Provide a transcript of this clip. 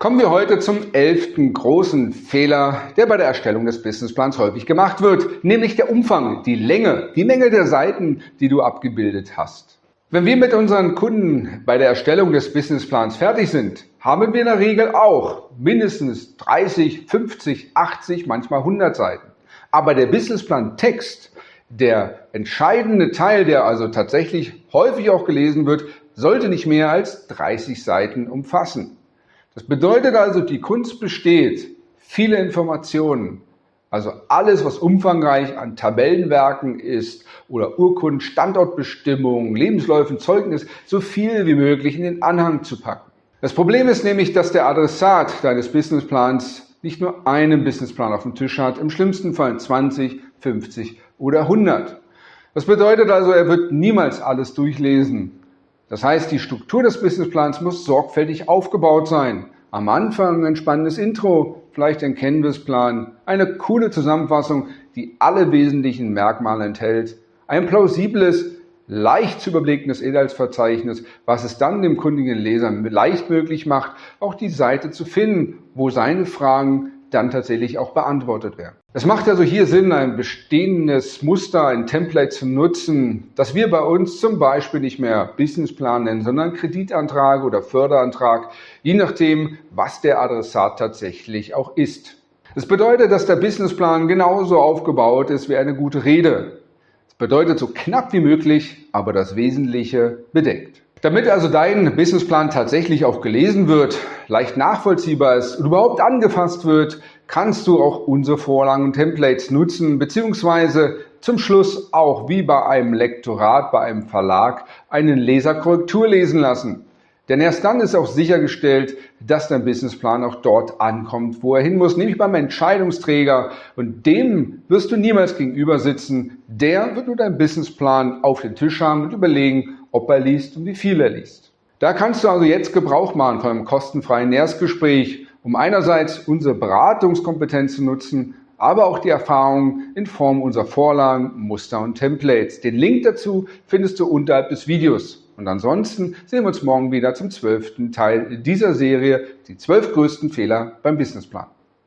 Kommen wir heute zum elften großen Fehler, der bei der Erstellung des Businessplans häufig gemacht wird, nämlich der Umfang, die Länge, die Menge der Seiten, die du abgebildet hast. Wenn wir mit unseren Kunden bei der Erstellung des Businessplans fertig sind, haben wir in der Regel auch mindestens 30, 50, 80, manchmal 100 Seiten. Aber der Businessplan Text, der entscheidende Teil, der also tatsächlich häufig auch gelesen wird, sollte nicht mehr als 30 Seiten umfassen. Das bedeutet also, die Kunst besteht, viele Informationen, also alles, was umfangreich an Tabellenwerken ist oder Urkunden, Standortbestimmungen, Lebensläufen, Zeugnis, so viel wie möglich in den Anhang zu packen. Das Problem ist nämlich, dass der Adressat deines Businessplans nicht nur einen Businessplan auf dem Tisch hat, im schlimmsten Fall 20, 50 oder 100. Das bedeutet also, er wird niemals alles durchlesen. Das heißt, die Struktur des Businessplans muss sorgfältig aufgebaut sein. Am Anfang ein spannendes Intro, vielleicht ein Canvas-Plan, eine coole Zusammenfassung, die alle wesentlichen Merkmale enthält, ein plausibles, leicht zu überblickendes Inhaltsverzeichnis, was es dann dem kundigen Leser leicht möglich macht, auch die Seite zu finden, wo seine Fragen dann tatsächlich auch beantwortet werden. Es macht also hier Sinn, ein bestehendes Muster, ein Template zu nutzen, das wir bei uns zum Beispiel nicht mehr Businessplan nennen, sondern Kreditantrag oder Förderantrag, je nachdem, was der Adressat tatsächlich auch ist. Das bedeutet, dass der Businessplan genauso aufgebaut ist wie eine gute Rede. Das bedeutet so knapp wie möglich, aber das Wesentliche bedeckt. Damit also dein Businessplan tatsächlich auch gelesen wird, leicht nachvollziehbar ist und überhaupt angefasst wird, kannst du auch unsere Vorlagen und Templates nutzen, beziehungsweise zum Schluss auch wie bei einem Lektorat, bei einem Verlag, einen Leserkorrektur lesen lassen. Denn erst dann ist auch sichergestellt, dass dein Businessplan auch dort ankommt, wo er hin muss, nämlich beim Entscheidungsträger. Und dem wirst du niemals gegenüber sitzen. Der wird nur deinen Businessplan auf den Tisch haben und überlegen, ob er liest und wie viel er liest. Da kannst du also jetzt Gebrauch machen von einem kostenfreien Erstgespräch, um einerseits unsere Beratungskompetenz zu nutzen, aber auch die Erfahrung in Form unserer Vorlagen, Muster und Templates. Den Link dazu findest du unterhalb des Videos. Und ansonsten sehen wir uns morgen wieder zum zwölften Teil dieser Serie, die zwölf größten Fehler beim Businessplan.